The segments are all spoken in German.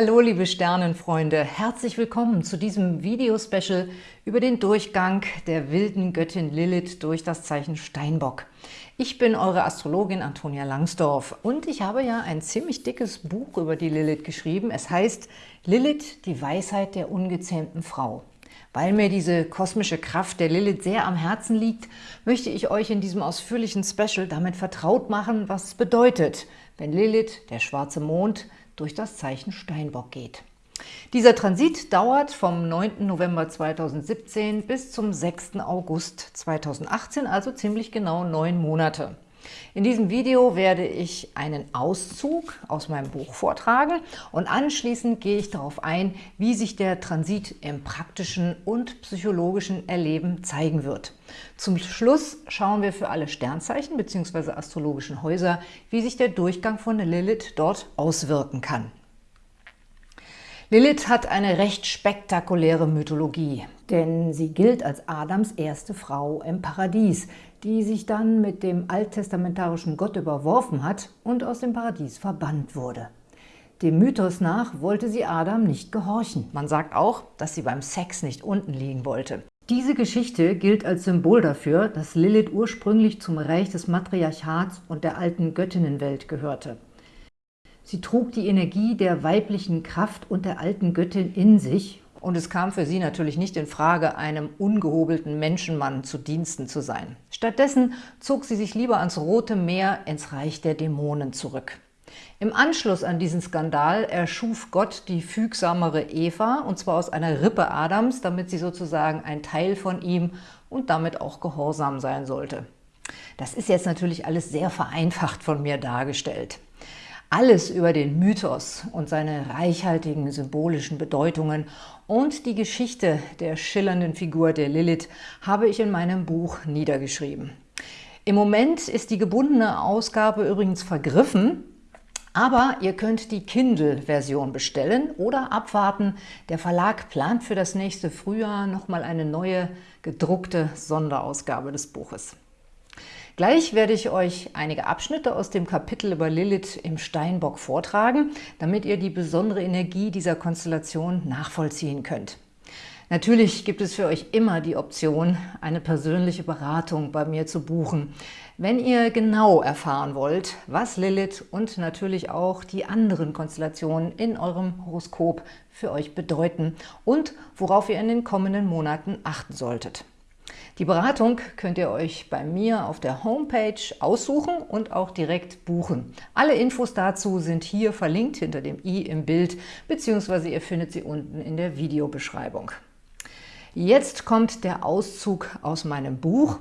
Hallo liebe Sternenfreunde, herzlich willkommen zu diesem Video-Special über den Durchgang der wilden Göttin Lilith durch das Zeichen Steinbock. Ich bin eure Astrologin Antonia Langsdorf und ich habe ja ein ziemlich dickes Buch über die Lilith geschrieben. Es heißt Lilith, die Weisheit der ungezähmten Frau. Weil mir diese kosmische Kraft der Lilith sehr am Herzen liegt, möchte ich euch in diesem ausführlichen Special damit vertraut machen, was es bedeutet, wenn Lilith, der schwarze Mond, durch das Zeichen Steinbock geht. Dieser Transit dauert vom 9. November 2017 bis zum 6. August 2018, also ziemlich genau neun Monate. In diesem Video werde ich einen Auszug aus meinem Buch vortragen und anschließend gehe ich darauf ein, wie sich der Transit im praktischen und psychologischen Erleben zeigen wird. Zum Schluss schauen wir für alle Sternzeichen bzw. astrologischen Häuser, wie sich der Durchgang von Lilith dort auswirken kann. Lilith hat eine recht spektakuläre Mythologie, denn sie gilt als Adams erste Frau im Paradies, die sich dann mit dem alttestamentarischen Gott überworfen hat und aus dem Paradies verbannt wurde. Dem Mythos nach wollte sie Adam nicht gehorchen. Man sagt auch, dass sie beim Sex nicht unten liegen wollte. Diese Geschichte gilt als Symbol dafür, dass Lilith ursprünglich zum Reich des Matriarchats und der alten Göttinnenwelt gehörte. Sie trug die Energie der weiblichen Kraft und der alten Göttin in sich und es kam für sie natürlich nicht in Frage, einem ungehobelten Menschenmann zu Diensten zu sein. Stattdessen zog sie sich lieber ans Rote Meer ins Reich der Dämonen zurück. Im Anschluss an diesen Skandal erschuf Gott die fügsamere Eva, und zwar aus einer Rippe Adams, damit sie sozusagen ein Teil von ihm und damit auch gehorsam sein sollte. Das ist jetzt natürlich alles sehr vereinfacht von mir dargestellt. Alles über den Mythos und seine reichhaltigen symbolischen Bedeutungen und die Geschichte der schillernden Figur der Lilith habe ich in meinem Buch niedergeschrieben. Im Moment ist die gebundene Ausgabe übrigens vergriffen, aber ihr könnt die Kindle-Version bestellen oder abwarten. Der Verlag plant für das nächste Frühjahr nochmal eine neue gedruckte Sonderausgabe des Buches. Gleich werde ich euch einige Abschnitte aus dem Kapitel über Lilith im Steinbock vortragen, damit ihr die besondere Energie dieser Konstellation nachvollziehen könnt. Natürlich gibt es für euch immer die Option, eine persönliche Beratung bei mir zu buchen, wenn ihr genau erfahren wollt, was Lilith und natürlich auch die anderen Konstellationen in eurem Horoskop für euch bedeuten und worauf ihr in den kommenden Monaten achten solltet. Die Beratung könnt ihr euch bei mir auf der Homepage aussuchen und auch direkt buchen. Alle Infos dazu sind hier verlinkt hinter dem i im Bild, beziehungsweise ihr findet sie unten in der Videobeschreibung. Jetzt kommt der Auszug aus meinem Buch,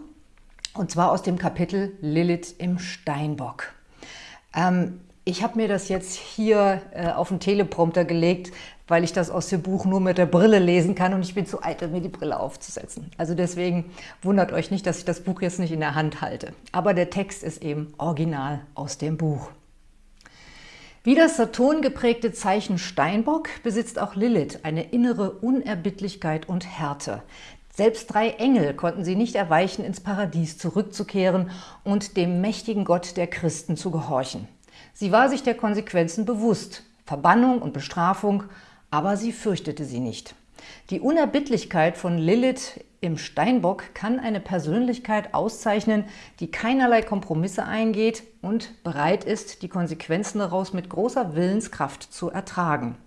und zwar aus dem Kapitel Lilith im Steinbock. Ähm, ich habe mir das jetzt hier äh, auf den Teleprompter gelegt, weil ich das aus dem Buch nur mit der Brille lesen kann und ich bin zu eitel, mir die Brille aufzusetzen. Also deswegen wundert euch nicht, dass ich das Buch jetzt nicht in der Hand halte. Aber der Text ist eben original aus dem Buch. Wie das Saturn geprägte Zeichen Steinbock besitzt auch Lilith eine innere Unerbittlichkeit und Härte. Selbst drei Engel konnten sie nicht erweichen, ins Paradies zurückzukehren und dem mächtigen Gott der Christen zu gehorchen. Sie war sich der Konsequenzen bewusst, Verbannung und Bestrafung, aber sie fürchtete sie nicht. Die Unerbittlichkeit von Lilith im Steinbock kann eine Persönlichkeit auszeichnen, die keinerlei Kompromisse eingeht und bereit ist, die Konsequenzen daraus mit großer Willenskraft zu ertragen.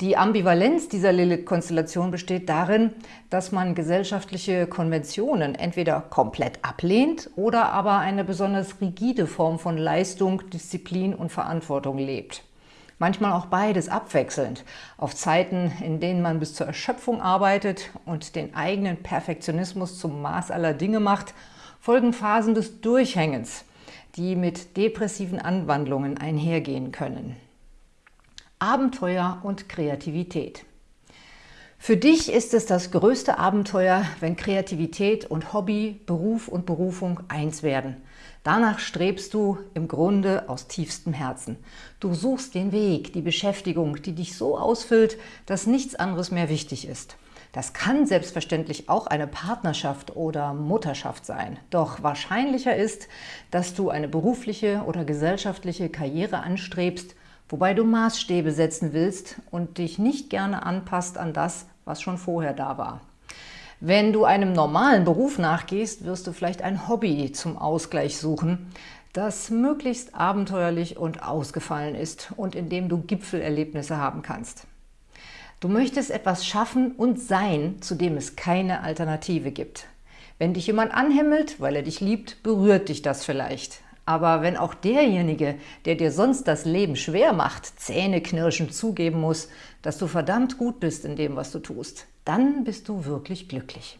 Die Ambivalenz dieser Lilith-Konstellation besteht darin, dass man gesellschaftliche Konventionen entweder komplett ablehnt oder aber eine besonders rigide Form von Leistung, Disziplin und Verantwortung lebt. Manchmal auch beides abwechselnd, auf Zeiten, in denen man bis zur Erschöpfung arbeitet und den eigenen Perfektionismus zum Maß aller Dinge macht, folgen Phasen des Durchhängens, die mit depressiven Anwandlungen einhergehen können. Abenteuer und Kreativität. Für dich ist es das größte Abenteuer, wenn Kreativität und Hobby, Beruf und Berufung eins werden. Danach strebst du im Grunde aus tiefstem Herzen. Du suchst den Weg, die Beschäftigung, die dich so ausfüllt, dass nichts anderes mehr wichtig ist. Das kann selbstverständlich auch eine Partnerschaft oder Mutterschaft sein. Doch wahrscheinlicher ist, dass du eine berufliche oder gesellschaftliche Karriere anstrebst, wobei du Maßstäbe setzen willst und dich nicht gerne anpasst an das, was schon vorher da war. Wenn du einem normalen Beruf nachgehst, wirst du vielleicht ein Hobby zum Ausgleich suchen, das möglichst abenteuerlich und ausgefallen ist und in dem du Gipfelerlebnisse haben kannst. Du möchtest etwas schaffen und sein, zu dem es keine Alternative gibt. Wenn dich jemand anhimmelt, weil er dich liebt, berührt dich das vielleicht. Aber wenn auch derjenige, der dir sonst das Leben schwer macht, zähneknirschend zugeben muss, dass du verdammt gut bist in dem, was du tust, dann bist du wirklich glücklich.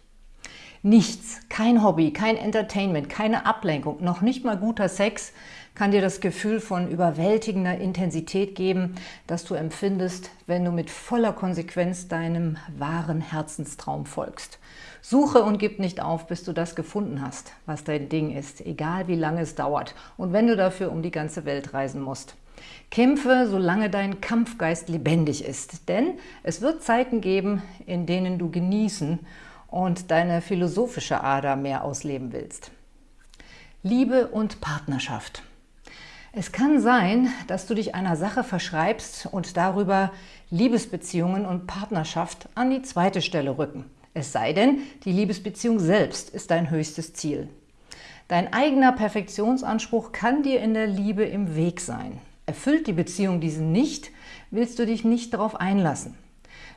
Nichts, kein Hobby, kein Entertainment, keine Ablenkung, noch nicht mal guter Sex kann dir das Gefühl von überwältigender Intensität geben, das du empfindest, wenn du mit voller Konsequenz deinem wahren Herzenstraum folgst. Suche und gib nicht auf, bis du das gefunden hast, was dein Ding ist, egal wie lange es dauert und wenn du dafür um die ganze Welt reisen musst. Kämpfe, solange dein Kampfgeist lebendig ist, denn es wird Zeiten geben, in denen du genießen und deine philosophische Ader mehr ausleben willst. Liebe und Partnerschaft. Es kann sein, dass du dich einer Sache verschreibst und darüber Liebesbeziehungen und Partnerschaft an die zweite Stelle rücken. Es sei denn, die Liebesbeziehung selbst ist dein höchstes Ziel. Dein eigener Perfektionsanspruch kann dir in der Liebe im Weg sein. Erfüllt die Beziehung diesen nicht, willst du dich nicht darauf einlassen.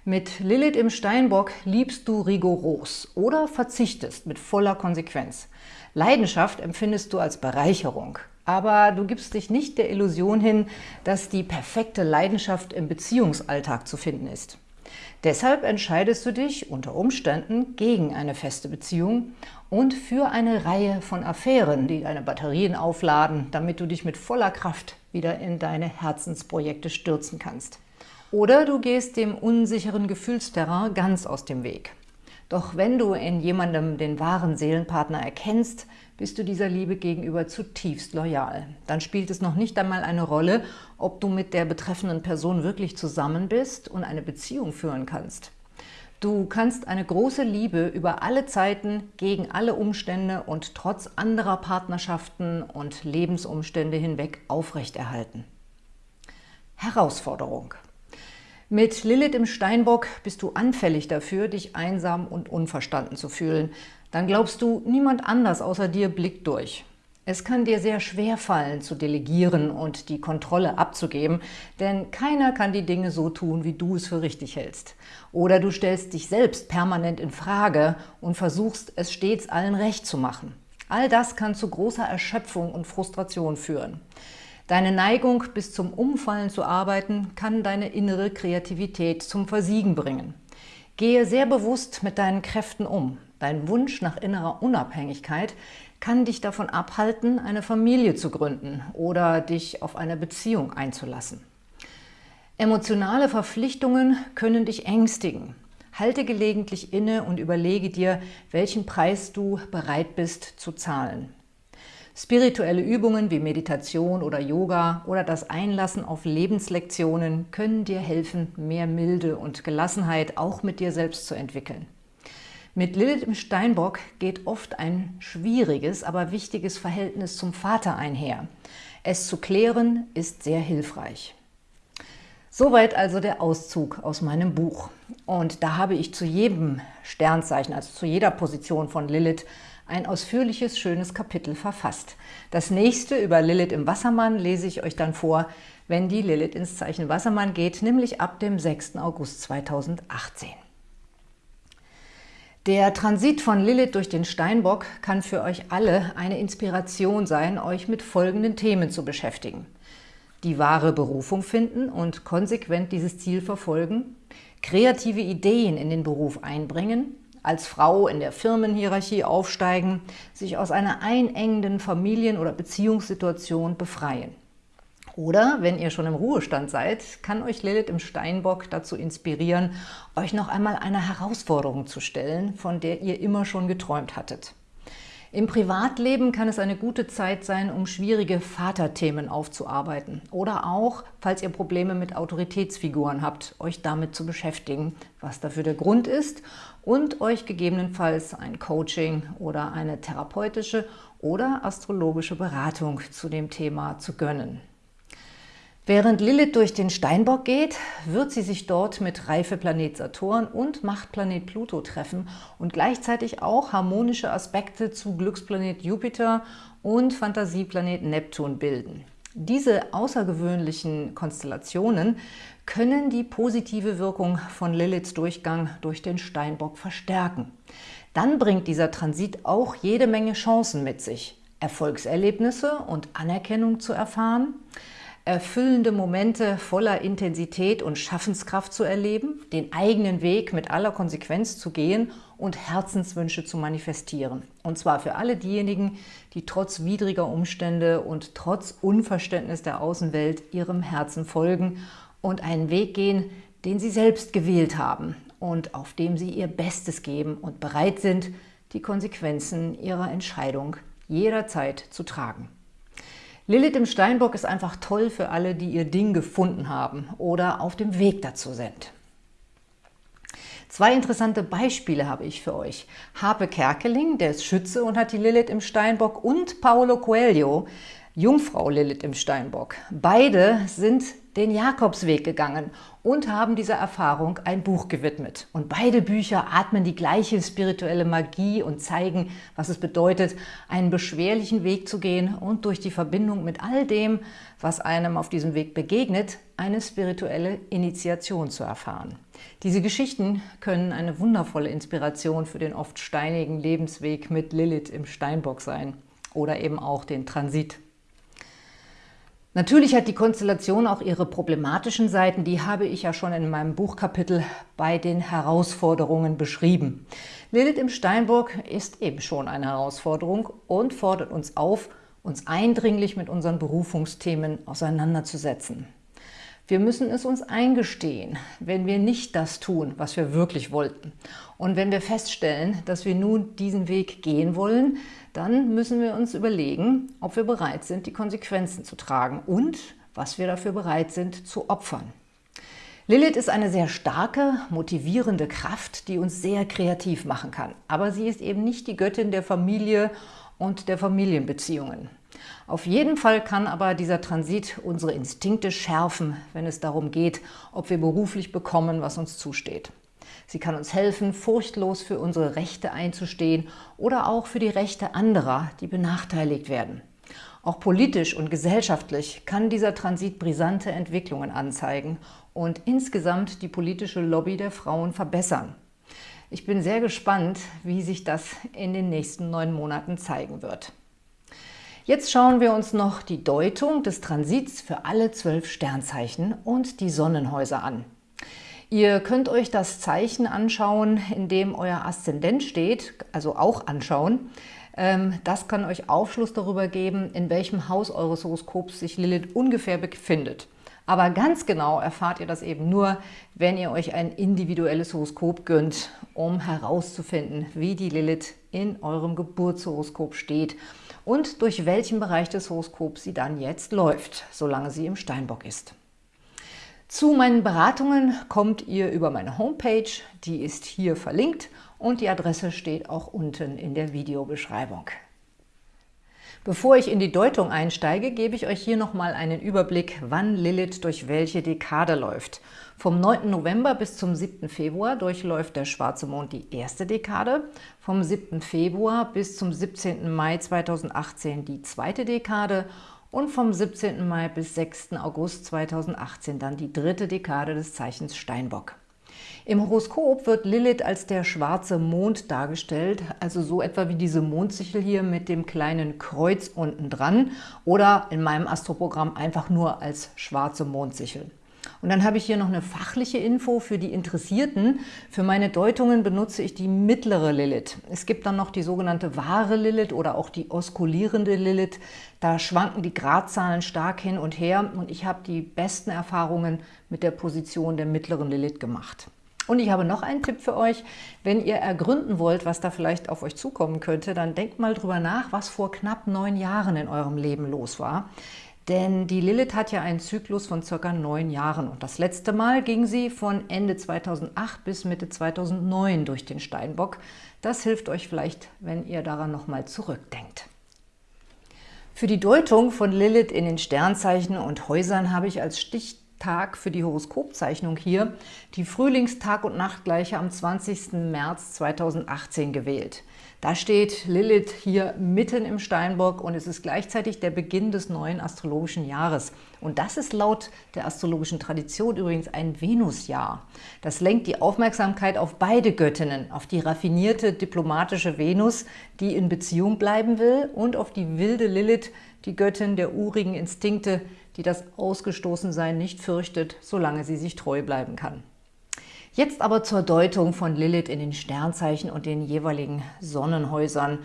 Mit Lilith im Steinbock liebst du rigoros oder verzichtest mit voller Konsequenz. Leidenschaft empfindest du als Bereicherung aber du gibst dich nicht der Illusion hin, dass die perfekte Leidenschaft im Beziehungsalltag zu finden ist. Deshalb entscheidest du dich unter Umständen gegen eine feste Beziehung und für eine Reihe von Affären, die deine Batterien aufladen, damit du dich mit voller Kraft wieder in deine Herzensprojekte stürzen kannst. Oder du gehst dem unsicheren Gefühlsterrain ganz aus dem Weg. Doch wenn du in jemandem den wahren Seelenpartner erkennst, bist du dieser Liebe gegenüber zutiefst loyal. Dann spielt es noch nicht einmal eine Rolle, ob du mit der betreffenden Person wirklich zusammen bist und eine Beziehung führen kannst. Du kannst eine große Liebe über alle Zeiten, gegen alle Umstände und trotz anderer Partnerschaften und Lebensumstände hinweg aufrechterhalten. Herausforderung mit Lilith im Steinbock bist du anfällig dafür, dich einsam und unverstanden zu fühlen. Dann glaubst du, niemand anders außer dir blickt durch. Es kann dir sehr schwer fallen, zu delegieren und die Kontrolle abzugeben, denn keiner kann die Dinge so tun, wie du es für richtig hältst. Oder du stellst dich selbst permanent in Frage und versuchst, es stets allen recht zu machen. All das kann zu großer Erschöpfung und Frustration führen. Deine Neigung, bis zum Umfallen zu arbeiten, kann deine innere Kreativität zum Versiegen bringen. Gehe sehr bewusst mit deinen Kräften um. Dein Wunsch nach innerer Unabhängigkeit kann dich davon abhalten, eine Familie zu gründen oder dich auf eine Beziehung einzulassen. Emotionale Verpflichtungen können dich ängstigen. Halte gelegentlich inne und überlege dir, welchen Preis du bereit bist zu zahlen. Spirituelle Übungen wie Meditation oder Yoga oder das Einlassen auf Lebenslektionen können dir helfen, mehr Milde und Gelassenheit auch mit dir selbst zu entwickeln. Mit Lilith im Steinbock geht oft ein schwieriges, aber wichtiges Verhältnis zum Vater einher. Es zu klären ist sehr hilfreich. Soweit also der Auszug aus meinem Buch. Und da habe ich zu jedem Sternzeichen, also zu jeder Position von Lilith, ein ausführliches, schönes Kapitel verfasst. Das nächste über Lilith im Wassermann lese ich euch dann vor, wenn die Lilith ins Zeichen Wassermann geht, nämlich ab dem 6. August 2018. Der Transit von Lilith durch den Steinbock kann für euch alle eine Inspiration sein, euch mit folgenden Themen zu beschäftigen. Die wahre Berufung finden und konsequent dieses Ziel verfolgen, kreative Ideen in den Beruf einbringen, als Frau in der Firmenhierarchie aufsteigen, sich aus einer einengenden Familien- oder Beziehungssituation befreien. Oder, wenn ihr schon im Ruhestand seid, kann euch Lilith im Steinbock dazu inspirieren, euch noch einmal eine Herausforderung zu stellen, von der ihr immer schon geträumt hattet. Im Privatleben kann es eine gute Zeit sein, um schwierige Vaterthemen aufzuarbeiten oder auch, falls ihr Probleme mit Autoritätsfiguren habt, euch damit zu beschäftigen, was dafür der Grund ist und euch gegebenenfalls ein Coaching oder eine therapeutische oder astrologische Beratung zu dem Thema zu gönnen. Während Lilith durch den Steinbock geht, wird sie sich dort mit Reifeplanet Saturn und Machtplanet Pluto treffen und gleichzeitig auch harmonische Aspekte zu Glücksplanet Jupiter und Fantasieplanet Neptun bilden. Diese außergewöhnlichen Konstellationen können die positive Wirkung von Liliths Durchgang durch den Steinbock verstärken. Dann bringt dieser Transit auch jede Menge Chancen mit sich, Erfolgserlebnisse und Anerkennung zu erfahren, erfüllende Momente voller Intensität und Schaffenskraft zu erleben, den eigenen Weg mit aller Konsequenz zu gehen und Herzenswünsche zu manifestieren. Und zwar für alle diejenigen, die trotz widriger Umstände und trotz Unverständnis der Außenwelt ihrem Herzen folgen und einen Weg gehen, den sie selbst gewählt haben und auf dem sie ihr Bestes geben und bereit sind, die Konsequenzen ihrer Entscheidung jederzeit zu tragen. Lilith im Steinbock ist einfach toll für alle, die ihr Ding gefunden haben oder auf dem Weg dazu sind. Zwei interessante Beispiele habe ich für euch. Harpe Kerkeling, der ist Schütze und hat die Lilith im Steinbock und Paolo Coelho, Jungfrau Lilith im Steinbock. Beide sind den Jakobsweg gegangen und haben dieser Erfahrung ein Buch gewidmet. Und beide Bücher atmen die gleiche spirituelle Magie und zeigen, was es bedeutet, einen beschwerlichen Weg zu gehen und durch die Verbindung mit all dem, was einem auf diesem Weg begegnet, eine spirituelle Initiation zu erfahren. Diese Geschichten können eine wundervolle Inspiration für den oft steinigen Lebensweg mit Lilith im Steinbock sein oder eben auch den Transit. Natürlich hat die Konstellation auch ihre problematischen Seiten, die habe ich ja schon in meinem Buchkapitel bei den Herausforderungen beschrieben. Lilith im Steinbock ist eben schon eine Herausforderung und fordert uns auf, uns eindringlich mit unseren Berufungsthemen auseinanderzusetzen. Wir müssen es uns eingestehen, wenn wir nicht das tun, was wir wirklich wollten. Und wenn wir feststellen, dass wir nun diesen Weg gehen wollen, dann müssen wir uns überlegen, ob wir bereit sind, die Konsequenzen zu tragen und was wir dafür bereit sind zu opfern. Lilith ist eine sehr starke, motivierende Kraft, die uns sehr kreativ machen kann. Aber sie ist eben nicht die Göttin der Familie und der Familienbeziehungen. Auf jeden Fall kann aber dieser Transit unsere Instinkte schärfen, wenn es darum geht, ob wir beruflich bekommen, was uns zusteht. Sie kann uns helfen, furchtlos für unsere Rechte einzustehen oder auch für die Rechte anderer, die benachteiligt werden. Auch politisch und gesellschaftlich kann dieser Transit brisante Entwicklungen anzeigen und insgesamt die politische Lobby der Frauen verbessern. Ich bin sehr gespannt, wie sich das in den nächsten neun Monaten zeigen wird. Jetzt schauen wir uns noch die Deutung des Transits für alle zwölf Sternzeichen und die Sonnenhäuser an. Ihr könnt euch das Zeichen anschauen, in dem euer Aszendent steht, also auch anschauen. Ähm, das kann euch Aufschluss darüber geben, in welchem Haus eures Horoskops sich Lilith ungefähr befindet. Aber ganz genau erfahrt ihr das eben nur, wenn ihr euch ein individuelles Horoskop gönnt, um herauszufinden, wie die Lilith in eurem Geburtshoroskop steht und durch welchen Bereich des Horoskops sie dann jetzt läuft, solange sie im Steinbock ist. Zu meinen Beratungen kommt ihr über meine Homepage, die ist hier verlinkt und die Adresse steht auch unten in der Videobeschreibung. Bevor ich in die Deutung einsteige, gebe ich euch hier nochmal einen Überblick, wann Lilith durch welche Dekade läuft. Vom 9. November bis zum 7. Februar durchläuft der schwarze Mond die erste Dekade, vom 7. Februar bis zum 17. Mai 2018 die zweite Dekade und vom 17. Mai bis 6. August 2018 dann die dritte Dekade des Zeichens Steinbock. Im Horoskop wird Lilith als der schwarze Mond dargestellt, also so etwa wie diese Mondsichel hier mit dem kleinen Kreuz unten dran oder in meinem Astroprogramm einfach nur als schwarze Mondsichel. Und dann habe ich hier noch eine fachliche Info für die Interessierten. Für meine Deutungen benutze ich die mittlere Lilith. Es gibt dann noch die sogenannte wahre Lilith oder auch die oskulierende Lilith. Da schwanken die Gradzahlen stark hin und her und ich habe die besten Erfahrungen mit der Position der mittleren Lilith gemacht. Und ich habe noch einen Tipp für euch. Wenn ihr ergründen wollt, was da vielleicht auf euch zukommen könnte, dann denkt mal drüber nach, was vor knapp neun Jahren in eurem Leben los war. Denn die Lilith hat ja einen Zyklus von circa neun Jahren und das letzte Mal ging sie von Ende 2008 bis Mitte 2009 durch den Steinbock. Das hilft euch vielleicht, wenn ihr daran nochmal zurückdenkt. Für die Deutung von Lilith in den Sternzeichen und Häusern habe ich als Stichtag für die Horoskopzeichnung hier die Frühlingstag- und Nachtgleiche am 20. März 2018 gewählt. Da steht Lilith hier mitten im Steinbock und es ist gleichzeitig der Beginn des neuen astrologischen Jahres. Und das ist laut der astrologischen Tradition übrigens ein Venusjahr. Das lenkt die Aufmerksamkeit auf beide Göttinnen, auf die raffinierte diplomatische Venus, die in Beziehung bleiben will, und auf die wilde Lilith, die Göttin der urigen Instinkte, die das Ausgestoßensein nicht fürchtet, solange sie sich treu bleiben kann. Jetzt aber zur Deutung von Lilith in den Sternzeichen und den jeweiligen Sonnenhäusern,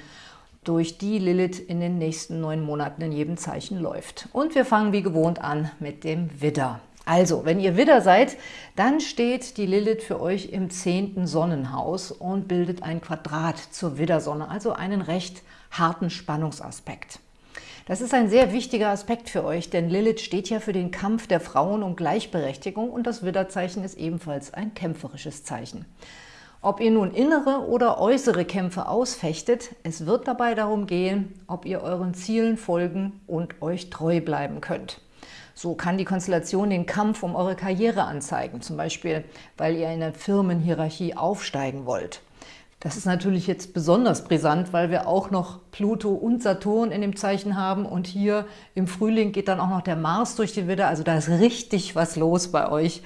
durch die Lilith in den nächsten neun Monaten in jedem Zeichen läuft. Und wir fangen wie gewohnt an mit dem Widder. Also, wenn ihr Widder seid, dann steht die Lilith für euch im zehnten Sonnenhaus und bildet ein Quadrat zur Widdersonne, also einen recht harten Spannungsaspekt. Das ist ein sehr wichtiger Aspekt für euch, denn Lilith steht ja für den Kampf der Frauen um Gleichberechtigung und das Widderzeichen ist ebenfalls ein kämpferisches Zeichen. Ob ihr nun innere oder äußere Kämpfe ausfechtet, es wird dabei darum gehen, ob ihr euren Zielen folgen und euch treu bleiben könnt. So kann die Konstellation den Kampf um eure Karriere anzeigen, zum Beispiel, weil ihr in der Firmenhierarchie aufsteigen wollt. Das ist natürlich jetzt besonders brisant, weil wir auch noch Pluto und Saturn in dem Zeichen haben und hier im Frühling geht dann auch noch der Mars durch den Widder, also da ist richtig was los bei euch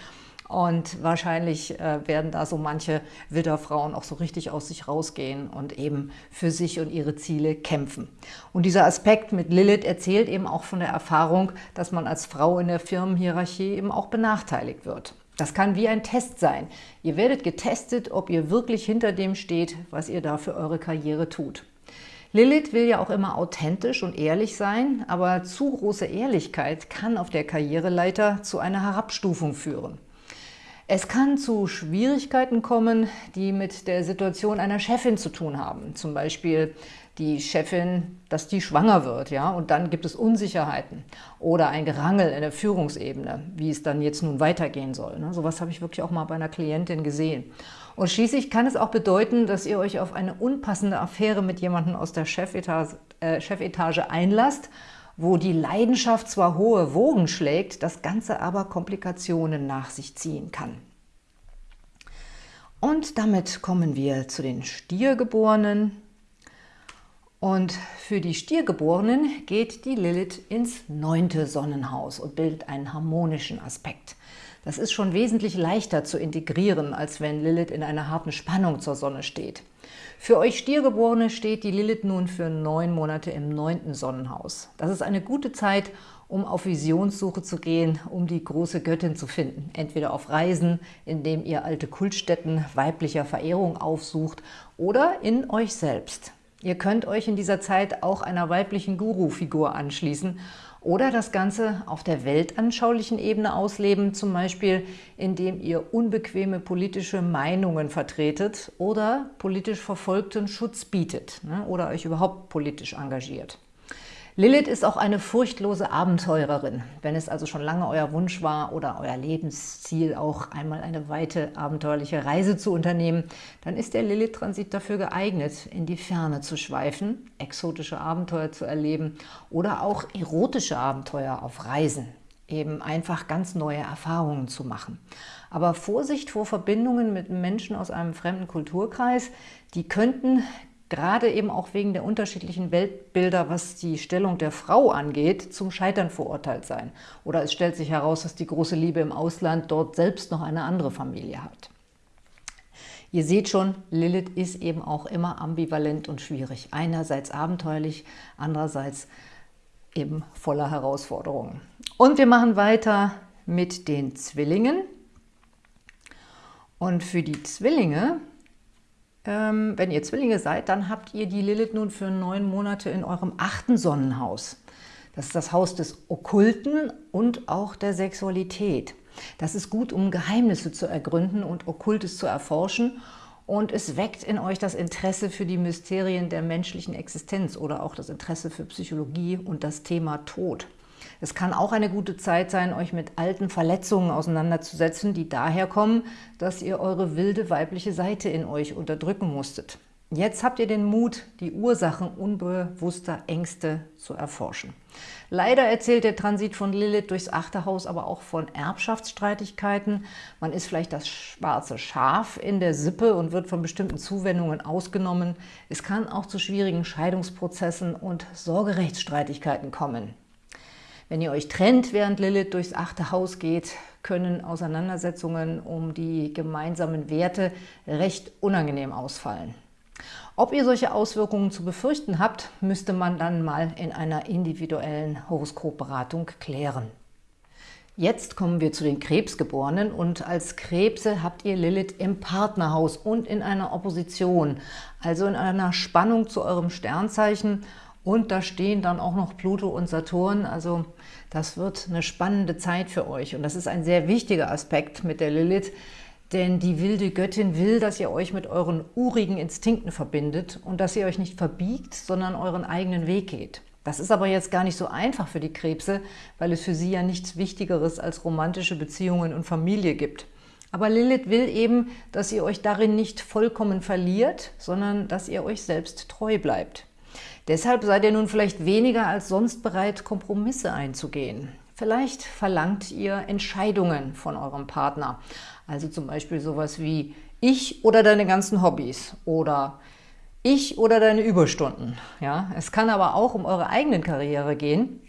und wahrscheinlich äh, werden da so manche Widderfrauen auch so richtig aus sich rausgehen und eben für sich und ihre Ziele kämpfen. Und dieser Aspekt mit Lilith erzählt eben auch von der Erfahrung, dass man als Frau in der Firmenhierarchie eben auch benachteiligt wird. Das kann wie ein Test sein. Ihr werdet getestet, ob ihr wirklich hinter dem steht, was ihr da für eure Karriere tut. Lilith will ja auch immer authentisch und ehrlich sein, aber zu große Ehrlichkeit kann auf der Karriereleiter zu einer Herabstufung führen. Es kann zu Schwierigkeiten kommen, die mit der Situation einer Chefin zu tun haben. Zum Beispiel die Chefin, dass die schwanger wird, ja, und dann gibt es Unsicherheiten oder ein Gerangel in der Führungsebene, wie es dann jetzt nun weitergehen soll. Ne? Sowas habe ich wirklich auch mal bei einer Klientin gesehen. Und schließlich kann es auch bedeuten, dass ihr euch auf eine unpassende Affäre mit jemandem aus der Chefetage, äh, Chefetage einlasst, wo die Leidenschaft zwar hohe Wogen schlägt, das Ganze aber Komplikationen nach sich ziehen kann. Und damit kommen wir zu den Stiergeborenen. Und für die Stiergeborenen geht die Lilith ins neunte Sonnenhaus und bildet einen harmonischen Aspekt. Das ist schon wesentlich leichter zu integrieren, als wenn Lilith in einer harten Spannung zur Sonne steht. Für euch Stiergeborene steht die Lilith nun für neun Monate im neunten Sonnenhaus. Das ist eine gute Zeit, um auf Visionssuche zu gehen, um die große Göttin zu finden. Entweder auf Reisen, indem ihr alte Kultstätten weiblicher Verehrung aufsucht oder in euch selbst. Ihr könnt euch in dieser Zeit auch einer weiblichen Guru-Figur anschließen oder das Ganze auf der weltanschaulichen Ebene ausleben, zum Beispiel indem ihr unbequeme politische Meinungen vertretet oder politisch Verfolgten Schutz bietet ne, oder euch überhaupt politisch engagiert. Lilith ist auch eine furchtlose Abenteurerin. Wenn es also schon lange euer Wunsch war oder euer Lebensziel, auch einmal eine weite abenteuerliche Reise zu unternehmen, dann ist der Lilith-Transit dafür geeignet, in die Ferne zu schweifen, exotische Abenteuer zu erleben oder auch erotische Abenteuer auf Reisen, eben einfach ganz neue Erfahrungen zu machen. Aber Vorsicht vor Verbindungen mit Menschen aus einem fremden Kulturkreis, die könnten gerade eben auch wegen der unterschiedlichen Weltbilder, was die Stellung der Frau angeht, zum Scheitern verurteilt sein. Oder es stellt sich heraus, dass die große Liebe im Ausland dort selbst noch eine andere Familie hat. Ihr seht schon, Lilith ist eben auch immer ambivalent und schwierig. Einerseits abenteuerlich, andererseits eben voller Herausforderungen. Und wir machen weiter mit den Zwillingen. Und für die Zwillinge wenn ihr Zwillinge seid, dann habt ihr die Lilith nun für neun Monate in eurem achten Sonnenhaus. Das ist das Haus des Okkulten und auch der Sexualität. Das ist gut, um Geheimnisse zu ergründen und Okkultes zu erforschen und es weckt in euch das Interesse für die Mysterien der menschlichen Existenz oder auch das Interesse für Psychologie und das Thema Tod. Es kann auch eine gute Zeit sein, euch mit alten Verletzungen auseinanderzusetzen, die daher kommen, dass ihr eure wilde weibliche Seite in euch unterdrücken musstet. Jetzt habt ihr den Mut, die Ursachen unbewusster Ängste zu erforschen. Leider erzählt der Transit von Lilith durchs achte Haus aber auch von Erbschaftsstreitigkeiten. Man ist vielleicht das schwarze Schaf in der Sippe und wird von bestimmten Zuwendungen ausgenommen. Es kann auch zu schwierigen Scheidungsprozessen und Sorgerechtsstreitigkeiten kommen. Wenn ihr euch trennt, während Lilith durchs achte Haus geht, können Auseinandersetzungen um die gemeinsamen Werte recht unangenehm ausfallen. Ob ihr solche Auswirkungen zu befürchten habt, müsste man dann mal in einer individuellen Horoskopberatung klären. Jetzt kommen wir zu den Krebsgeborenen und als Krebse habt ihr Lilith im Partnerhaus und in einer Opposition, also in einer Spannung zu eurem Sternzeichen und da stehen dann auch noch Pluto und Saturn, also das wird eine spannende Zeit für euch und das ist ein sehr wichtiger Aspekt mit der Lilith, denn die wilde Göttin will, dass ihr euch mit euren urigen Instinkten verbindet und dass ihr euch nicht verbiegt, sondern euren eigenen Weg geht. Das ist aber jetzt gar nicht so einfach für die Krebse, weil es für sie ja nichts Wichtigeres als romantische Beziehungen und Familie gibt. Aber Lilith will eben, dass ihr euch darin nicht vollkommen verliert, sondern dass ihr euch selbst treu bleibt. Deshalb seid ihr nun vielleicht weniger als sonst bereit, Kompromisse einzugehen. Vielleicht verlangt ihr Entscheidungen von eurem Partner, also zum Beispiel sowas wie ich oder deine ganzen Hobbys oder ich oder deine Überstunden. Ja, es kann aber auch um eure eigenen Karriere gehen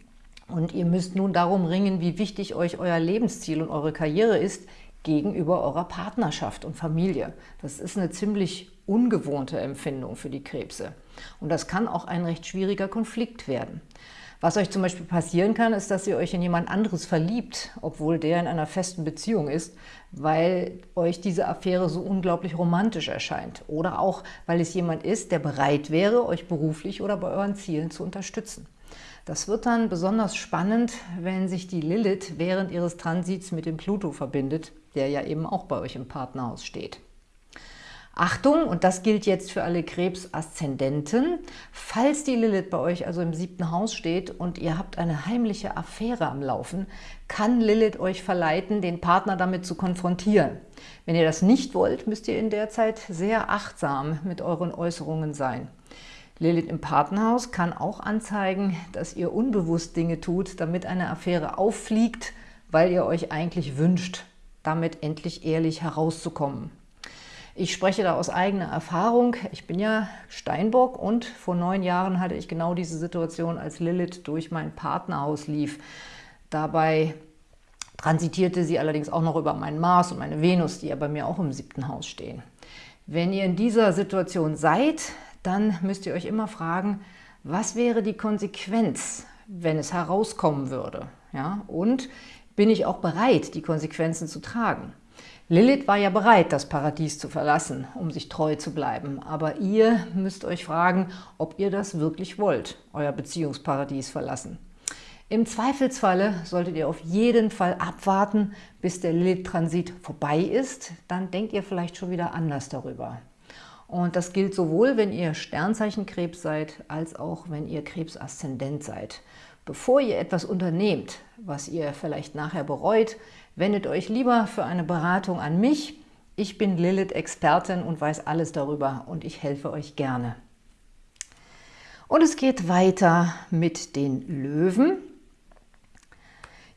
und ihr müsst nun darum ringen, wie wichtig euch euer Lebensziel und eure Karriere ist gegenüber eurer Partnerschaft und Familie. Das ist eine ziemlich ungewohnte Empfindung für die Krebse. Und das kann auch ein recht schwieriger Konflikt werden. Was euch zum Beispiel passieren kann, ist, dass ihr euch in jemand anderes verliebt, obwohl der in einer festen Beziehung ist, weil euch diese Affäre so unglaublich romantisch erscheint. Oder auch, weil es jemand ist, der bereit wäre, euch beruflich oder bei euren Zielen zu unterstützen. Das wird dann besonders spannend, wenn sich die Lilith während ihres Transits mit dem Pluto verbindet, der ja eben auch bei euch im Partnerhaus steht. Achtung, und das gilt jetzt für alle Krebs-Aszendenten, falls die Lilith bei euch also im siebten Haus steht und ihr habt eine heimliche Affäre am Laufen, kann Lilith euch verleiten, den Partner damit zu konfrontieren. Wenn ihr das nicht wollt, müsst ihr in der Zeit sehr achtsam mit euren Äußerungen sein. Lilith im Partnerhaus kann auch anzeigen, dass ihr unbewusst Dinge tut, damit eine Affäre auffliegt, weil ihr euch eigentlich wünscht, damit endlich ehrlich herauszukommen. Ich spreche da aus eigener Erfahrung. Ich bin ja Steinbock und vor neun Jahren hatte ich genau diese Situation, als Lilith durch mein Partnerhaus lief. Dabei transitierte sie allerdings auch noch über meinen Mars und meine Venus, die ja bei mir auch im siebten Haus stehen. Wenn ihr in dieser Situation seid, dann müsst ihr euch immer fragen, was wäre die Konsequenz, wenn es herauskommen würde? Ja? Und bin ich auch bereit, die Konsequenzen zu tragen? Lilith war ja bereit, das Paradies zu verlassen, um sich treu zu bleiben. Aber ihr müsst euch fragen, ob ihr das wirklich wollt, euer Beziehungsparadies verlassen. Im Zweifelsfalle solltet ihr auf jeden Fall abwarten, bis der Lilith-Transit vorbei ist. Dann denkt ihr vielleicht schon wieder anders darüber. Und das gilt sowohl, wenn ihr Sternzeichenkrebs seid, als auch, wenn ihr Krebsaszendent seid. Bevor ihr etwas unternehmt, was ihr vielleicht nachher bereut, wendet euch lieber für eine Beratung an mich. Ich bin Lilith-Expertin und weiß alles darüber und ich helfe euch gerne. Und es geht weiter mit den Löwen.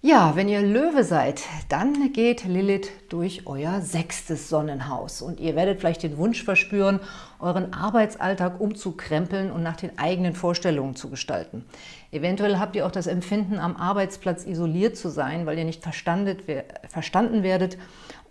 Ja, wenn ihr Löwe seid, dann geht Lilith durch euer sechstes Sonnenhaus und ihr werdet vielleicht den Wunsch verspüren, euren Arbeitsalltag umzukrempeln und nach den eigenen Vorstellungen zu gestalten. Eventuell habt ihr auch das Empfinden, am Arbeitsplatz isoliert zu sein, weil ihr nicht verstanden werdet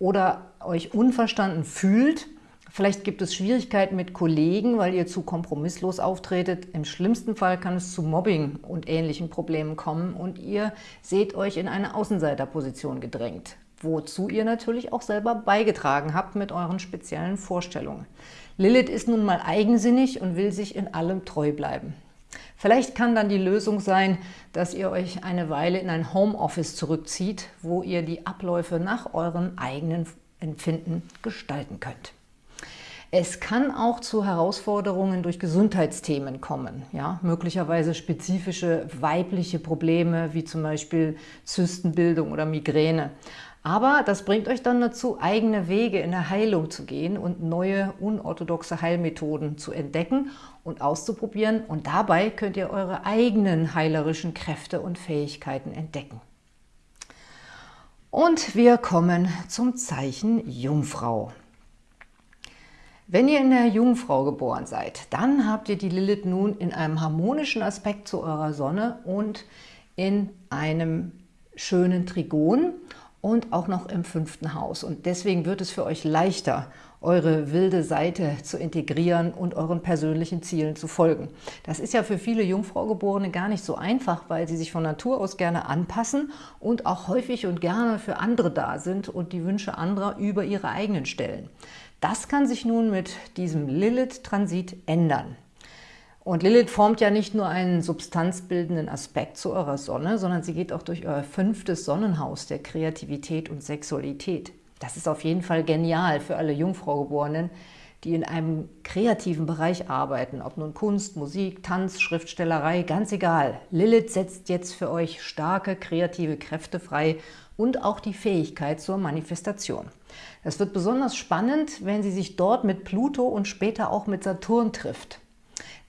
oder euch unverstanden fühlt – Vielleicht gibt es Schwierigkeiten mit Kollegen, weil ihr zu kompromisslos auftretet. Im schlimmsten Fall kann es zu Mobbing und ähnlichen Problemen kommen und ihr seht euch in eine Außenseiterposition gedrängt, wozu ihr natürlich auch selber beigetragen habt mit euren speziellen Vorstellungen. Lilith ist nun mal eigensinnig und will sich in allem treu bleiben. Vielleicht kann dann die Lösung sein, dass ihr euch eine Weile in ein Homeoffice zurückzieht, wo ihr die Abläufe nach euren eigenen Empfinden gestalten könnt. Es kann auch zu Herausforderungen durch Gesundheitsthemen kommen, ja? möglicherweise spezifische weibliche Probleme wie zum Beispiel Zystenbildung oder Migräne. Aber das bringt euch dann dazu, eigene Wege in der Heilung zu gehen und neue, unorthodoxe Heilmethoden zu entdecken und auszuprobieren. Und dabei könnt ihr eure eigenen heilerischen Kräfte und Fähigkeiten entdecken. Und wir kommen zum Zeichen Jungfrau. Wenn ihr in der Jungfrau geboren seid, dann habt ihr die Lilith nun in einem harmonischen Aspekt zu eurer Sonne und in einem schönen Trigon und auch noch im fünften Haus. Und deswegen wird es für euch leichter, eure wilde Seite zu integrieren und euren persönlichen Zielen zu folgen. Das ist ja für viele Jungfraugeborene gar nicht so einfach, weil sie sich von Natur aus gerne anpassen und auch häufig und gerne für andere da sind und die Wünsche anderer über ihre eigenen stellen. Das kann sich nun mit diesem Lilith-Transit ändern. Und Lilith formt ja nicht nur einen substanzbildenden Aspekt zu eurer Sonne, sondern sie geht auch durch euer fünftes Sonnenhaus der Kreativität und Sexualität. Das ist auf jeden Fall genial für alle Jungfraugeborenen, die in einem kreativen Bereich arbeiten, ob nun Kunst, Musik, Tanz, Schriftstellerei, ganz egal. Lilith setzt jetzt für euch starke kreative Kräfte frei und auch die Fähigkeit zur Manifestation. Das wird besonders spannend, wenn sie sich dort mit Pluto und später auch mit Saturn trifft.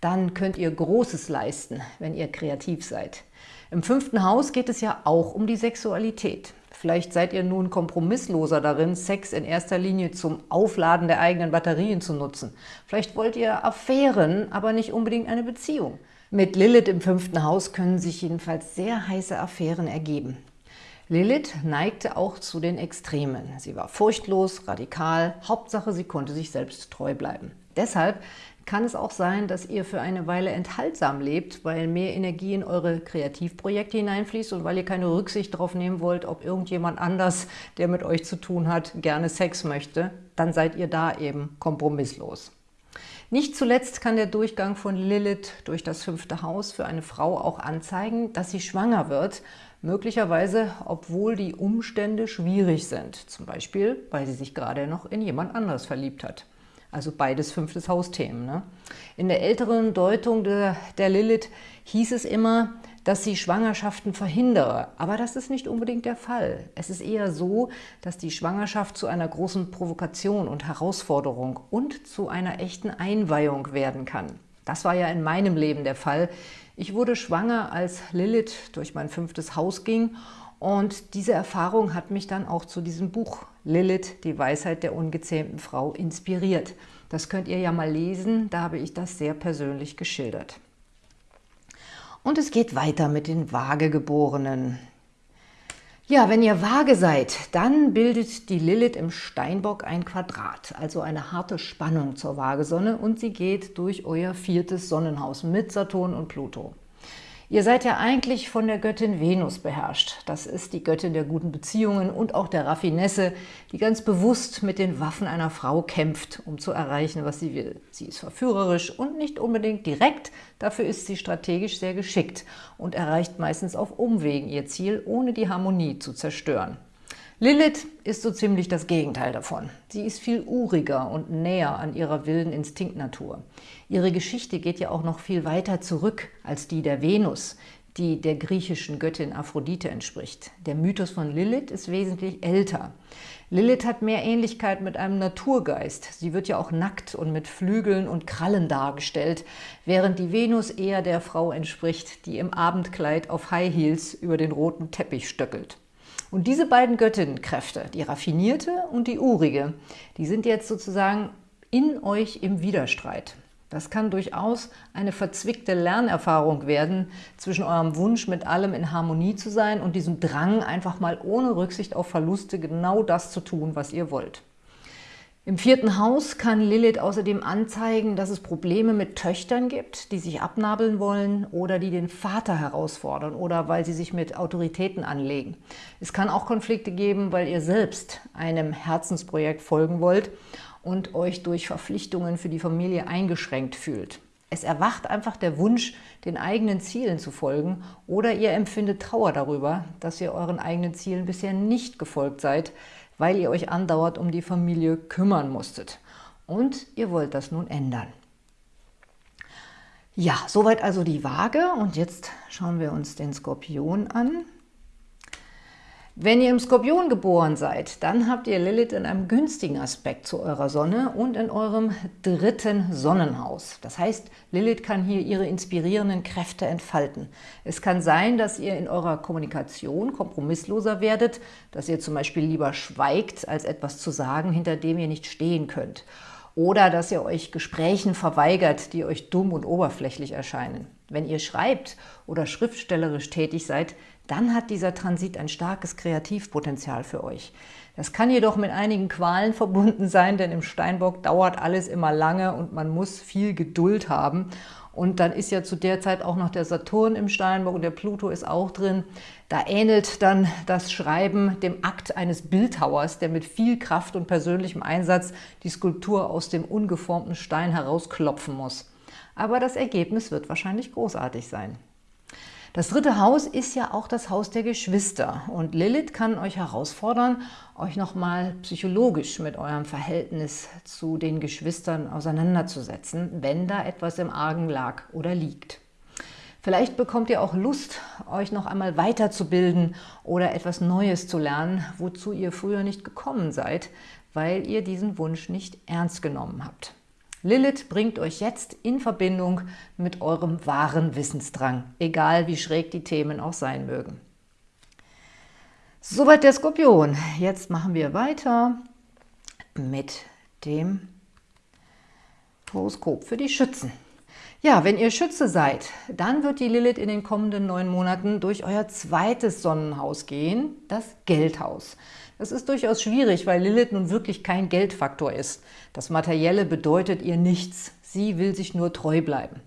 Dann könnt ihr Großes leisten, wenn ihr kreativ seid. Im fünften Haus geht es ja auch um die Sexualität. Vielleicht seid ihr nun kompromissloser darin, Sex in erster Linie zum Aufladen der eigenen Batterien zu nutzen. Vielleicht wollt ihr Affären, aber nicht unbedingt eine Beziehung. Mit Lilith im fünften Haus können sich jedenfalls sehr heiße Affären ergeben. Lilith neigte auch zu den Extremen. Sie war furchtlos, radikal, Hauptsache sie konnte sich selbst treu bleiben. Deshalb kann es auch sein, dass ihr für eine Weile enthaltsam lebt, weil mehr Energie in eure Kreativprojekte hineinfließt und weil ihr keine Rücksicht darauf nehmen wollt, ob irgendjemand anders, der mit euch zu tun hat, gerne Sex möchte, dann seid ihr da eben kompromisslos. Nicht zuletzt kann der Durchgang von Lilith durch das fünfte Haus für eine Frau auch anzeigen, dass sie schwanger wird, Möglicherweise, obwohl die Umstände schwierig sind, zum Beispiel, weil sie sich gerade noch in jemand anderes verliebt hat. Also beides fünftes Hausthemen. Ne? In der älteren Deutung der, der Lilith hieß es immer, dass sie Schwangerschaften verhindere. Aber das ist nicht unbedingt der Fall. Es ist eher so, dass die Schwangerschaft zu einer großen Provokation und Herausforderung und zu einer echten Einweihung werden kann. Das war ja in meinem Leben der Fall. Ich wurde schwanger, als Lilith durch mein fünftes Haus ging und diese Erfahrung hat mich dann auch zu diesem Buch Lilith, die Weisheit der ungezähmten Frau, inspiriert. Das könnt ihr ja mal lesen, da habe ich das sehr persönlich geschildert. Und es geht weiter mit den Waagegeborenen. Ja, wenn ihr vage seid, dann bildet die Lilith im Steinbock ein Quadrat, also eine harte Spannung zur Waagesonne und sie geht durch euer viertes Sonnenhaus mit Saturn und Pluto. Ihr seid ja eigentlich von der Göttin Venus beherrscht. Das ist die Göttin der guten Beziehungen und auch der Raffinesse, die ganz bewusst mit den Waffen einer Frau kämpft, um zu erreichen, was sie will. Sie ist verführerisch und nicht unbedingt direkt, dafür ist sie strategisch sehr geschickt und erreicht meistens auf Umwegen ihr Ziel, ohne die Harmonie zu zerstören. Lilith ist so ziemlich das Gegenteil davon. Sie ist viel uriger und näher an ihrer wilden Instinktnatur. Ihre Geschichte geht ja auch noch viel weiter zurück als die der Venus, die der griechischen Göttin Aphrodite entspricht. Der Mythos von Lilith ist wesentlich älter. Lilith hat mehr Ähnlichkeit mit einem Naturgeist. Sie wird ja auch nackt und mit Flügeln und Krallen dargestellt, während die Venus eher der Frau entspricht, die im Abendkleid auf High Heels über den roten Teppich stöckelt. Und diese beiden Göttinnenkräfte, die raffinierte und die urige, die sind jetzt sozusagen in euch im Widerstreit. Das kann durchaus eine verzwickte Lernerfahrung werden zwischen eurem Wunsch, mit allem in Harmonie zu sein und diesem Drang, einfach mal ohne Rücksicht auf Verluste genau das zu tun, was ihr wollt. Im vierten Haus kann Lilith außerdem anzeigen, dass es Probleme mit Töchtern gibt, die sich abnabeln wollen oder die den Vater herausfordern oder weil sie sich mit Autoritäten anlegen. Es kann auch Konflikte geben, weil ihr selbst einem Herzensprojekt folgen wollt und euch durch Verpflichtungen für die Familie eingeschränkt fühlt. Es erwacht einfach der Wunsch, den eigenen Zielen zu folgen oder ihr empfindet Trauer darüber, dass ihr euren eigenen Zielen bisher nicht gefolgt seid, weil ihr euch andauernd um die Familie kümmern musstet. Und ihr wollt das nun ändern. Ja, soweit also die Waage und jetzt schauen wir uns den Skorpion an. Wenn ihr im Skorpion geboren seid, dann habt ihr Lilith in einem günstigen Aspekt zu eurer Sonne und in eurem dritten Sonnenhaus. Das heißt, Lilith kann hier ihre inspirierenden Kräfte entfalten. Es kann sein, dass ihr in eurer Kommunikation kompromissloser werdet, dass ihr zum Beispiel lieber schweigt, als etwas zu sagen, hinter dem ihr nicht stehen könnt. Oder dass ihr euch Gesprächen verweigert, die euch dumm und oberflächlich erscheinen. Wenn ihr schreibt oder schriftstellerisch tätig seid, dann hat dieser Transit ein starkes Kreativpotenzial für euch. Das kann jedoch mit einigen Qualen verbunden sein, denn im Steinbock dauert alles immer lange und man muss viel Geduld haben. Und dann ist ja zu der Zeit auch noch der Saturn im Steinbock und der Pluto ist auch drin. Da ähnelt dann das Schreiben dem Akt eines Bildhauers, der mit viel Kraft und persönlichem Einsatz die Skulptur aus dem ungeformten Stein herausklopfen muss. Aber das Ergebnis wird wahrscheinlich großartig sein. Das dritte Haus ist ja auch das Haus der Geschwister und Lilith kann euch herausfordern, euch nochmal psychologisch mit eurem Verhältnis zu den Geschwistern auseinanderzusetzen, wenn da etwas im Argen lag oder liegt. Vielleicht bekommt ihr auch Lust, euch noch einmal weiterzubilden oder etwas Neues zu lernen, wozu ihr früher nicht gekommen seid, weil ihr diesen Wunsch nicht ernst genommen habt. Lilith bringt euch jetzt in Verbindung mit eurem wahren Wissensdrang, egal wie schräg die Themen auch sein mögen. Soweit der Skorpion. Jetzt machen wir weiter mit dem Horoskop für die Schützen. Ja, wenn ihr Schütze seid, dann wird die Lilith in den kommenden neun Monaten durch euer zweites Sonnenhaus gehen, das Geldhaus. Das ist durchaus schwierig, weil Lilith nun wirklich kein Geldfaktor ist. Das Materielle bedeutet ihr nichts. Sie will sich nur treu bleiben.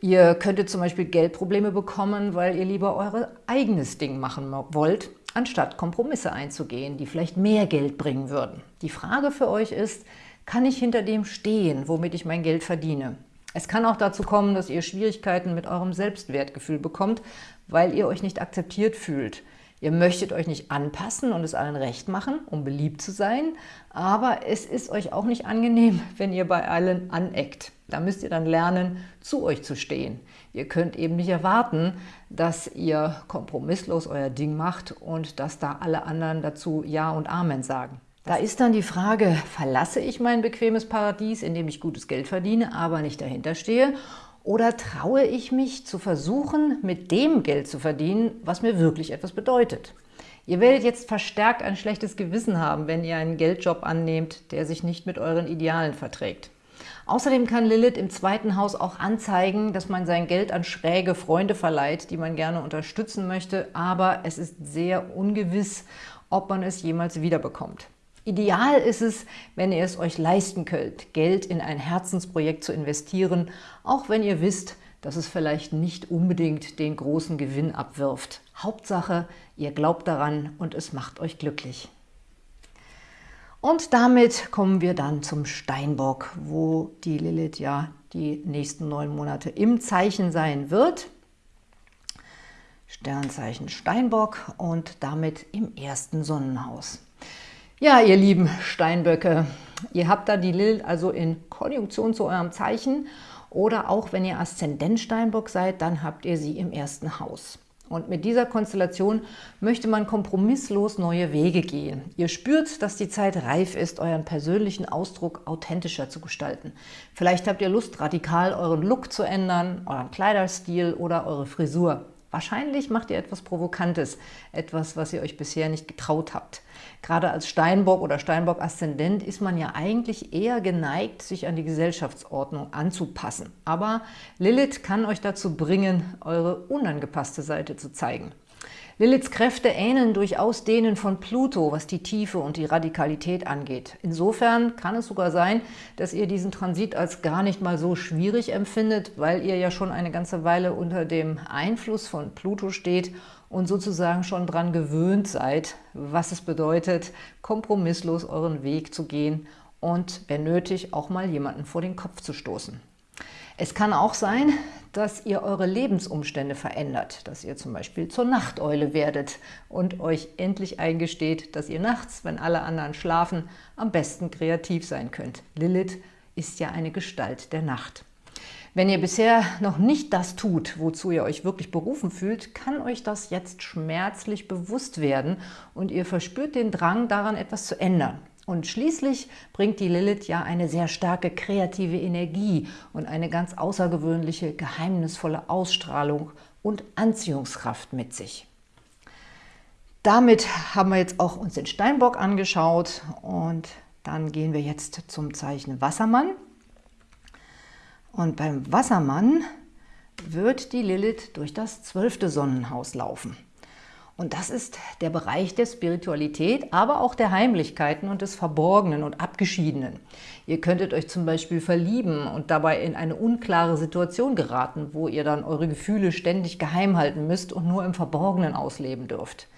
Ihr könntet zum Beispiel Geldprobleme bekommen, weil ihr lieber euer eigenes Ding machen wollt, anstatt Kompromisse einzugehen, die vielleicht mehr Geld bringen würden. Die Frage für euch ist, kann ich hinter dem stehen, womit ich mein Geld verdiene? Es kann auch dazu kommen, dass ihr Schwierigkeiten mit eurem Selbstwertgefühl bekommt, weil ihr euch nicht akzeptiert fühlt. Ihr möchtet euch nicht anpassen und es allen recht machen, um beliebt zu sein, aber es ist euch auch nicht angenehm, wenn ihr bei allen aneckt. Da müsst ihr dann lernen, zu euch zu stehen. Ihr könnt eben nicht erwarten, dass ihr kompromisslos euer Ding macht und dass da alle anderen dazu Ja und Amen sagen. Da ist dann die Frage, verlasse ich mein bequemes Paradies, in dem ich gutes Geld verdiene, aber nicht dahinter stehe, oder traue ich mich zu versuchen, mit dem Geld zu verdienen, was mir wirklich etwas bedeutet? Ihr werdet jetzt verstärkt ein schlechtes Gewissen haben, wenn ihr einen Geldjob annehmt, der sich nicht mit euren Idealen verträgt. Außerdem kann Lilith im zweiten Haus auch anzeigen, dass man sein Geld an schräge Freunde verleiht, die man gerne unterstützen möchte, aber es ist sehr ungewiss, ob man es jemals wiederbekommt. Ideal ist es, wenn ihr es euch leisten könnt, Geld in ein Herzensprojekt zu investieren, auch wenn ihr wisst, dass es vielleicht nicht unbedingt den großen Gewinn abwirft. Hauptsache, ihr glaubt daran und es macht euch glücklich. Und damit kommen wir dann zum Steinbock, wo die Lilith ja die nächsten neun Monate im Zeichen sein wird. Sternzeichen Steinbock und damit im ersten Sonnenhaus. Ja, ihr lieben Steinböcke, ihr habt da die Lilith also in Konjunktion zu eurem Zeichen oder auch wenn ihr Aszendent Steinbock seid, dann habt ihr sie im ersten Haus. Und mit dieser Konstellation möchte man kompromisslos neue Wege gehen. Ihr spürt, dass die Zeit reif ist, euren persönlichen Ausdruck authentischer zu gestalten. Vielleicht habt ihr Lust, radikal euren Look zu ändern, euren Kleiderstil oder eure Frisur. Wahrscheinlich macht ihr etwas Provokantes, etwas, was ihr euch bisher nicht getraut habt. Gerade als Steinbock oder Steinbock-Aszendent ist man ja eigentlich eher geneigt, sich an die Gesellschaftsordnung anzupassen. Aber Lilith kann euch dazu bringen, eure unangepasste Seite zu zeigen. Liliths Kräfte ähneln durchaus denen von Pluto, was die Tiefe und die Radikalität angeht. Insofern kann es sogar sein, dass ihr diesen Transit als gar nicht mal so schwierig empfindet, weil ihr ja schon eine ganze Weile unter dem Einfluss von Pluto steht und sozusagen schon daran gewöhnt seid, was es bedeutet, kompromisslos euren Weg zu gehen und, wenn nötig, auch mal jemanden vor den Kopf zu stoßen. Es kann auch sein, dass ihr eure Lebensumstände verändert, dass ihr zum Beispiel zur Nachteule werdet und euch endlich eingesteht, dass ihr nachts, wenn alle anderen schlafen, am besten kreativ sein könnt. Lilith ist ja eine Gestalt der Nacht. Wenn ihr bisher noch nicht das tut, wozu ihr euch wirklich berufen fühlt, kann euch das jetzt schmerzlich bewusst werden und ihr verspürt den Drang, daran etwas zu ändern. Und schließlich bringt die Lilith ja eine sehr starke kreative Energie und eine ganz außergewöhnliche, geheimnisvolle Ausstrahlung und Anziehungskraft mit sich. Damit haben wir jetzt auch uns den Steinbock angeschaut und dann gehen wir jetzt zum Zeichen Wassermann. Und beim Wassermann wird die Lilith durch das zwölfte Sonnenhaus laufen. Und das ist der Bereich der Spiritualität, aber auch der Heimlichkeiten und des Verborgenen und Abgeschiedenen. Ihr könntet euch zum Beispiel verlieben und dabei in eine unklare Situation geraten, wo ihr dann eure Gefühle ständig geheim halten müsst und nur im Verborgenen ausleben dürft.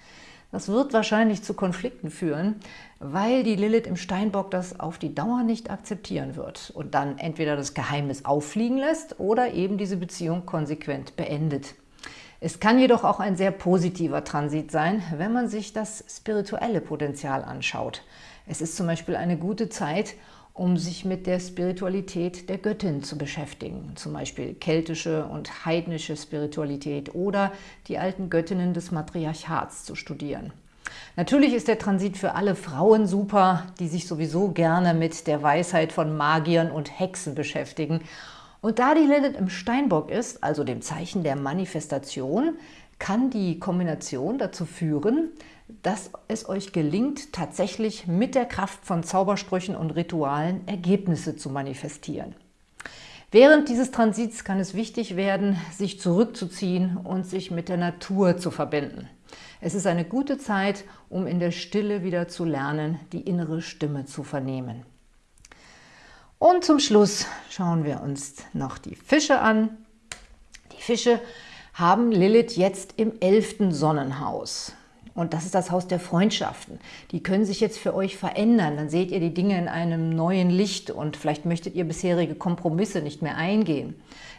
Das wird wahrscheinlich zu Konflikten führen, weil die Lilith im Steinbock das auf die Dauer nicht akzeptieren wird und dann entweder das Geheimnis auffliegen lässt oder eben diese Beziehung konsequent beendet. Es kann jedoch auch ein sehr positiver Transit sein, wenn man sich das spirituelle Potenzial anschaut. Es ist zum Beispiel eine gute Zeit, um sich mit der Spiritualität der Göttin zu beschäftigen, zum Beispiel keltische und heidnische Spiritualität oder die alten Göttinnen des Matriarchats zu studieren. Natürlich ist der Transit für alle Frauen super, die sich sowieso gerne mit der Weisheit von Magiern und Hexen beschäftigen. Und da die Lilith im Steinbock ist, also dem Zeichen der Manifestation, kann die Kombination dazu führen, dass es euch gelingt, tatsächlich mit der Kraft von Zaubersprüchen und Ritualen Ergebnisse zu manifestieren. Während dieses Transits kann es wichtig werden, sich zurückzuziehen und sich mit der Natur zu verbinden. Es ist eine gute Zeit, um in der Stille wieder zu lernen, die innere Stimme zu vernehmen. Und zum Schluss schauen wir uns noch die Fische an. Die Fische haben Lilith jetzt im elften Sonnenhaus. Und das ist das Haus der Freundschaften. Die können sich jetzt für euch verändern. Dann seht ihr die Dinge in einem neuen Licht und vielleicht möchtet ihr bisherige Kompromisse nicht mehr eingehen.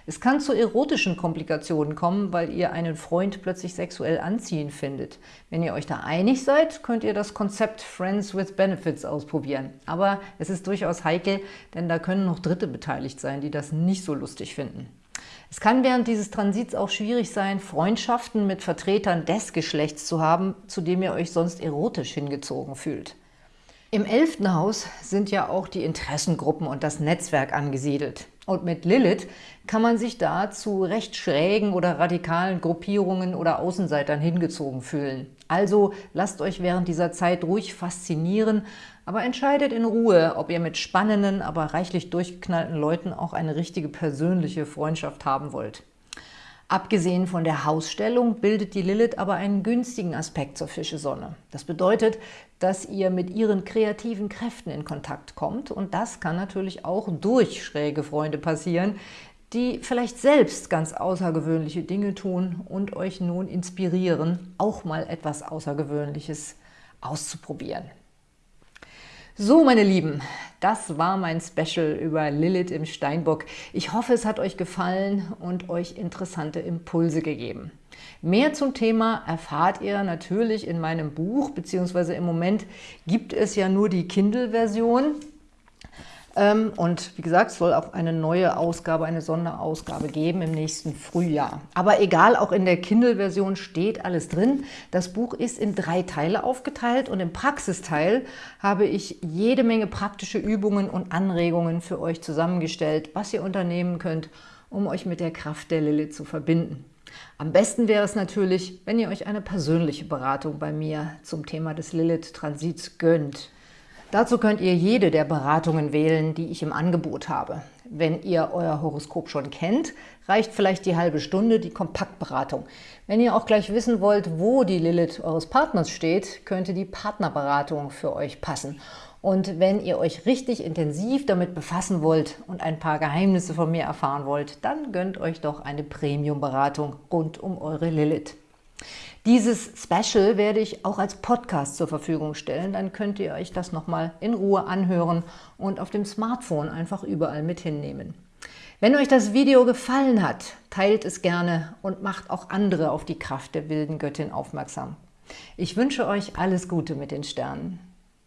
Es kann zu erotischen Komplikationen kommen, weil ihr einen Freund plötzlich sexuell anziehend findet. Wenn ihr euch da einig seid, könnt ihr das Konzept Friends with Benefits ausprobieren. Aber es ist durchaus heikel, denn da können noch Dritte beteiligt sein, die das nicht so lustig finden. Es kann während dieses Transits auch schwierig sein, Freundschaften mit Vertretern des Geschlechts zu haben, zu dem ihr euch sonst erotisch hingezogen fühlt. Im elften Haus sind ja auch die Interessengruppen und das Netzwerk angesiedelt. Und mit Lilith kann man sich da zu recht schrägen oder radikalen Gruppierungen oder Außenseitern hingezogen fühlen. Also lasst euch während dieser Zeit ruhig faszinieren, aber entscheidet in Ruhe, ob ihr mit spannenden, aber reichlich durchgeknallten Leuten auch eine richtige persönliche Freundschaft haben wollt. Abgesehen von der Hausstellung bildet die Lilith aber einen günstigen Aspekt zur Fischesonne. Das bedeutet, dass ihr mit ihren kreativen Kräften in Kontakt kommt und das kann natürlich auch durch schräge Freunde passieren, die vielleicht selbst ganz außergewöhnliche Dinge tun und euch nun inspirieren, auch mal etwas Außergewöhnliches auszuprobieren. So, meine Lieben, das war mein Special über Lilith im Steinbock. Ich hoffe, es hat euch gefallen und euch interessante Impulse gegeben. Mehr zum Thema erfahrt ihr natürlich in meinem Buch, beziehungsweise im Moment gibt es ja nur die Kindle-Version. Ähm, und wie gesagt, es soll auch eine neue Ausgabe, eine Sonderausgabe geben im nächsten Frühjahr. Aber egal, auch in der Kindle-Version steht alles drin. Das Buch ist in drei Teile aufgeteilt und im Praxisteil habe ich jede Menge praktische Übungen und Anregungen für euch zusammengestellt, was ihr unternehmen könnt, um euch mit der Kraft der Lilith zu verbinden. Am besten wäre es natürlich, wenn ihr euch eine persönliche Beratung bei mir zum Thema des Lilith-Transits gönnt. Dazu könnt ihr jede der Beratungen wählen, die ich im Angebot habe. Wenn ihr euer Horoskop schon kennt, reicht vielleicht die halbe Stunde die Kompaktberatung. Wenn ihr auch gleich wissen wollt, wo die Lilith eures Partners steht, könnte die Partnerberatung für euch passen. Und wenn ihr euch richtig intensiv damit befassen wollt und ein paar Geheimnisse von mir erfahren wollt, dann gönnt euch doch eine Premium-Beratung rund um eure Lilith. Dieses Special werde ich auch als Podcast zur Verfügung stellen. Dann könnt ihr euch das nochmal in Ruhe anhören und auf dem Smartphone einfach überall mit hinnehmen. Wenn euch das Video gefallen hat, teilt es gerne und macht auch andere auf die Kraft der wilden Göttin aufmerksam. Ich wünsche euch alles Gute mit den Sternen.